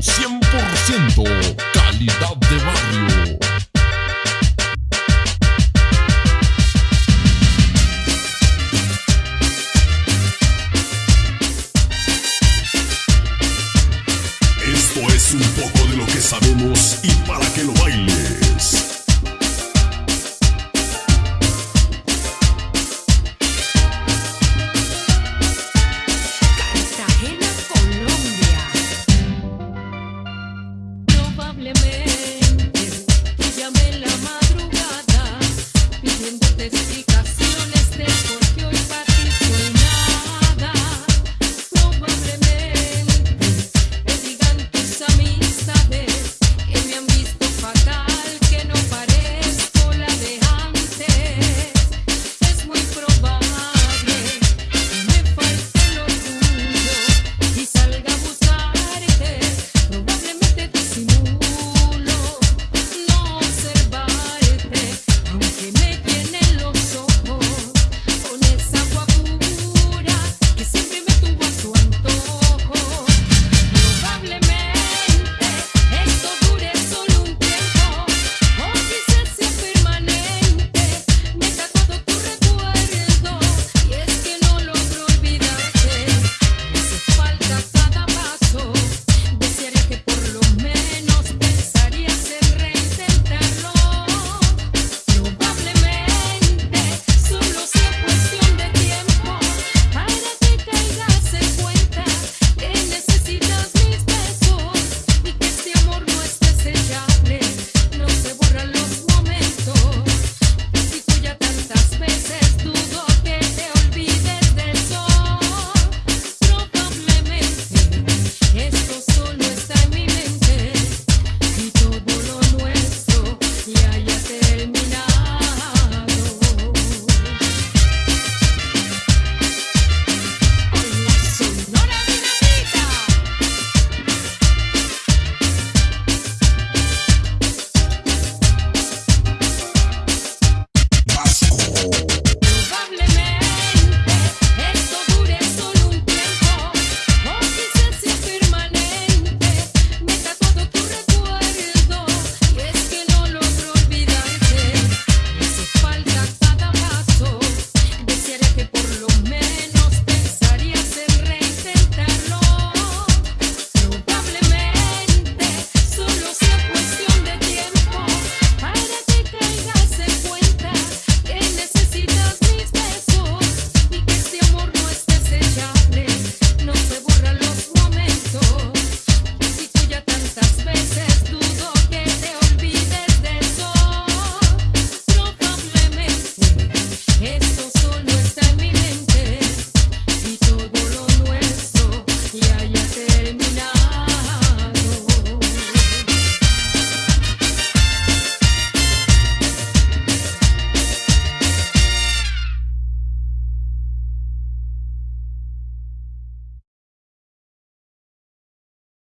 100% calidad de barrio. Esto es un poco de lo que sabemos y para que lo bailes.